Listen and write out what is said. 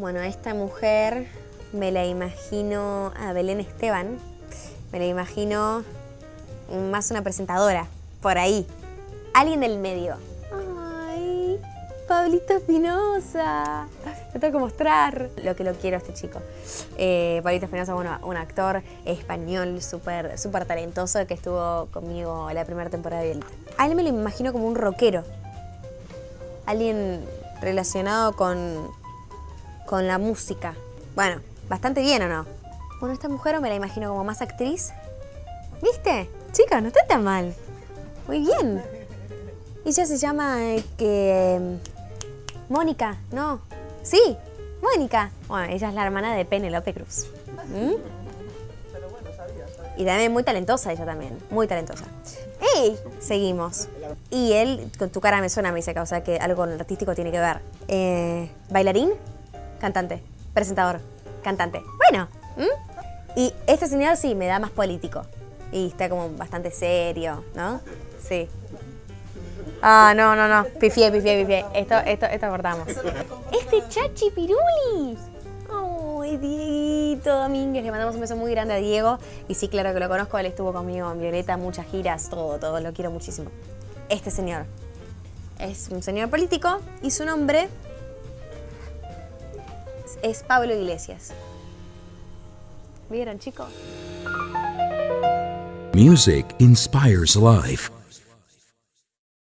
Bueno, esta mujer me la imagino a Belén Esteban, me la imagino más una presentadora, por ahí. Alguien del medio. ¡Ay! Pablito Espinosa. Lo tengo que mostrar lo que lo quiero a este chico. Eh, Pablito Espinosa, bueno, un actor español súper súper talentoso que estuvo conmigo la primera temporada de Elite. A él me lo imagino como un rockero. Alguien relacionado con, con la música. Bueno, bastante bien, ¿o no? Bueno, esta mujer me la imagino como más actriz. ¿Viste? Chica, no está tan mal. Muy bien. Ella se llama eh, que... Mónica, ¿no? Sí, Mónica. Bueno, ella es la hermana de Penelope Cruz. ¿Mm? Y también muy talentosa ella también, muy talentosa. ¡Ey! Seguimos. Y él, con tu cara me suena, me dice o sea, que algo con el artístico tiene que ver. Eh, ¿Bailarín? Cantante. Presentador. Cantante. Bueno. Y este señor sí, me da más político. Y está como bastante serio, ¿no? Sí. Ah, no, no, no. Pifié, pifié, pifié. Esto, esto, esto cortamos. Este Chachi Piruli. Ay, Dieguito Domínguez. Le mandamos un beso muy grande a Diego. Y sí, claro que lo conozco. Él estuvo conmigo en Violeta, muchas giras, todo, todo. Lo quiero muchísimo. Este señor. Es un señor político y su nombre es Pablo Iglesias. ¿Vieron, chicos? Music inspires life.